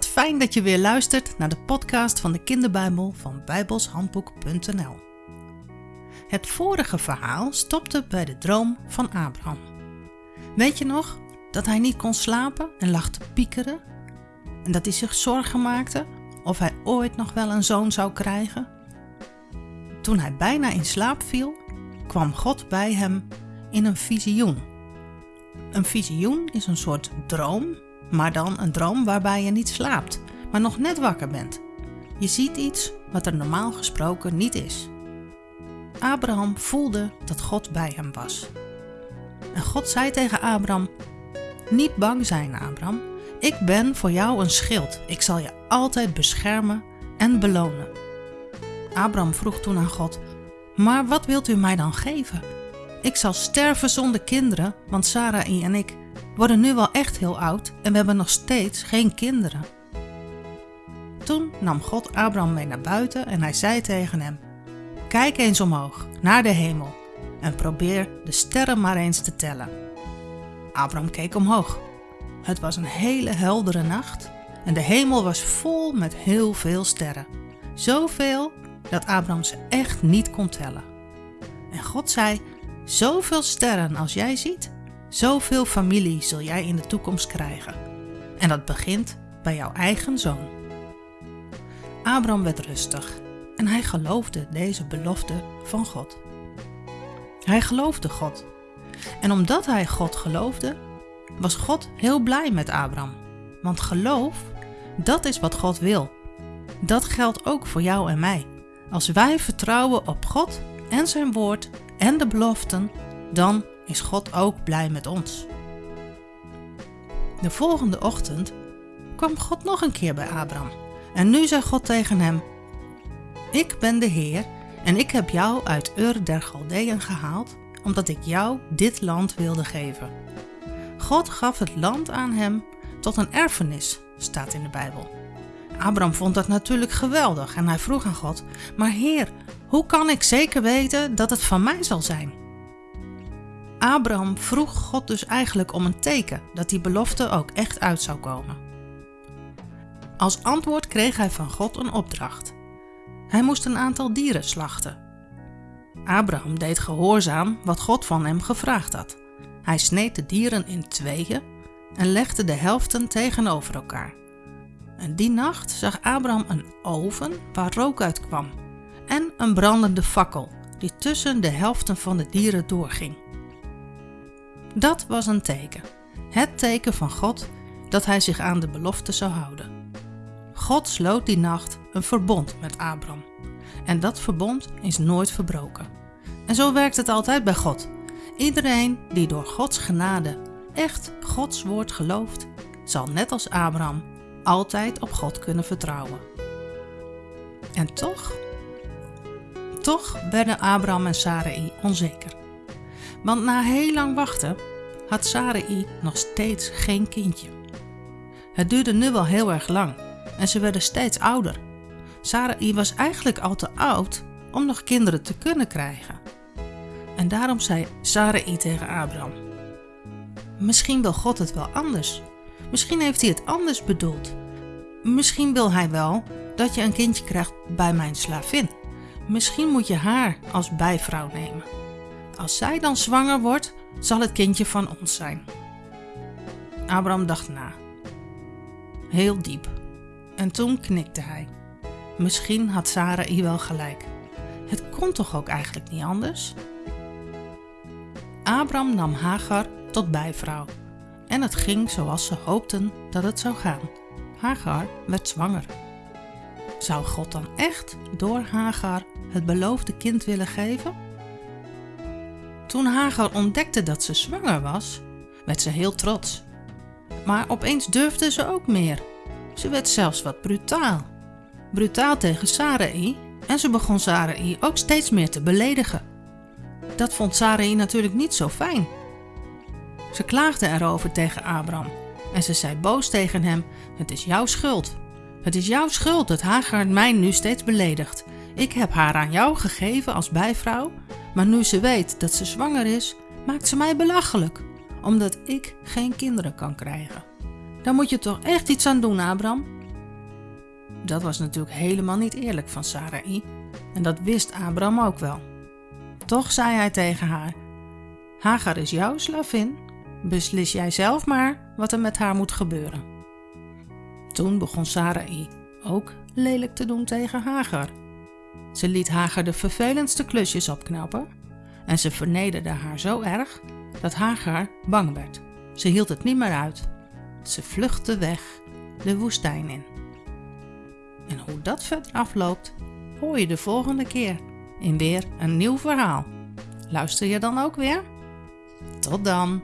fijn dat je weer luistert naar de podcast van de Kinderbijbel van bijbelshandboek.nl. Het vorige verhaal stopte bij de droom van Abraham. Weet je nog dat hij niet kon slapen en lag te piekeren? En dat hij zich zorgen maakte of hij ooit nog wel een zoon zou krijgen? Toen hij bijna in slaap viel, kwam God bij hem in een visioen. Een visioen is een soort droom maar dan een droom waarbij je niet slaapt, maar nog net wakker bent. Je ziet iets wat er normaal gesproken niet is. Abraham voelde dat God bij hem was. En God zei tegen Abraham: Niet bang zijn, Abraham. Ik ben voor jou een schild. Ik zal je altijd beschermen en belonen. Abraham vroeg toen aan God: Maar wat wilt u mij dan geven? Ik zal sterven zonder kinderen, want Sarai en ik worden nu wel echt heel oud en we hebben nog steeds geen kinderen. Toen nam God Abraham mee naar buiten en hij zei tegen hem: Kijk eens omhoog, naar de hemel, en probeer de sterren maar eens te tellen. Abraham keek omhoog. Het was een hele heldere nacht en de hemel was vol met heel veel sterren. Zoveel dat Abraham ze echt niet kon tellen. En God zei: Zoveel sterren als jij ziet, Zoveel familie zul jij in de toekomst krijgen. En dat begint bij jouw eigen zoon. Abraham werd rustig en hij geloofde deze belofte van God. Hij geloofde God. En omdat hij God geloofde, was God heel blij met Abraham. Want geloof, dat is wat God wil. Dat geldt ook voor jou en mij. Als wij vertrouwen op God en zijn woord en de beloften, dan is God ook blij met ons. De volgende ochtend kwam God nog een keer bij Abraham. En nu zei God tegen hem: Ik ben de Heer en ik heb jou uit Ur der Galdeën gehaald, omdat ik jou dit land wilde geven. God gaf het land aan hem tot een erfenis, staat in de Bijbel. Abraham vond dat natuurlijk geweldig en hij vroeg aan God: Maar Heer, hoe kan ik zeker weten dat het van mij zal zijn? Abraham vroeg God dus eigenlijk om een teken dat die belofte ook echt uit zou komen. Als antwoord kreeg hij van God een opdracht. Hij moest een aantal dieren slachten. Abraham deed gehoorzaam wat God van hem gevraagd had. Hij sneed de dieren in tweeën en legde de helften tegenover elkaar. En die nacht zag Abraham een oven waar rook uit kwam en een brandende fakkel die tussen de helften van de dieren doorging. Dat was een teken. Het teken van God dat hij zich aan de belofte zou houden. God sloot die nacht een verbond met Abram. En dat verbond is nooit verbroken. En zo werkt het altijd bij God. Iedereen die door Gods genade echt Gods woord gelooft, zal net als Abraham altijd op God kunnen vertrouwen. En toch, toch werden Abraham en Sarai onzeker. Want na heel lang wachten had Sarai nog steeds geen kindje. Het duurde nu wel heel erg lang en ze werden steeds ouder. Sarai was eigenlijk al te oud om nog kinderen te kunnen krijgen. En daarom zei Sarai tegen Abraham: Misschien wil God het wel anders. Misschien heeft hij het anders bedoeld. Misschien wil hij wel dat je een kindje krijgt bij mijn slavin. Misschien moet je haar als bijvrouw nemen. Als zij dan zwanger wordt, zal het kindje van ons zijn. Abraham dacht na. Heel diep. En toen knikte hij. Misschien had Sarai wel gelijk. Het kon toch ook eigenlijk niet anders? Abraham nam Hagar tot bijvrouw. En het ging zoals ze hoopten dat het zou gaan. Hagar werd zwanger. Zou God dan echt door Hagar het beloofde kind willen geven? Toen Hagar ontdekte dat ze zwanger was, werd ze heel trots. Maar opeens durfde ze ook meer. Ze werd zelfs wat brutaal. Brutaal tegen Sarai en ze begon Sarai ook steeds meer te beledigen. Dat vond Sarai natuurlijk niet zo fijn. Ze klaagde erover tegen Abraham en ze zei boos tegen hem: Het is jouw schuld. Het is jouw schuld dat Hagar mij nu steeds beledigt. Ik heb haar aan jou gegeven als bijvrouw maar nu ze weet dat ze zwanger is, maakt ze mij belachelijk, omdat ik geen kinderen kan krijgen. Daar moet je toch echt iets aan doen, Abraham? dat was natuurlijk helemaal niet eerlijk van Sarai en dat wist Abraham ook wel. Toch zei hij tegen haar: Hagar is jouw slavin, beslis jij zelf maar wat er met haar moet gebeuren. Toen begon Sarai ook lelijk te doen tegen Hagar. Ze liet Hagar de vervelendste klusjes opknappen en ze vernederde haar zo erg dat Hagar bang werd. Ze hield het niet meer uit. Ze vluchtte weg de woestijn in. En hoe dat verder afloopt, hoor je de volgende keer in weer een nieuw verhaal. Luister je dan ook weer? Tot dan!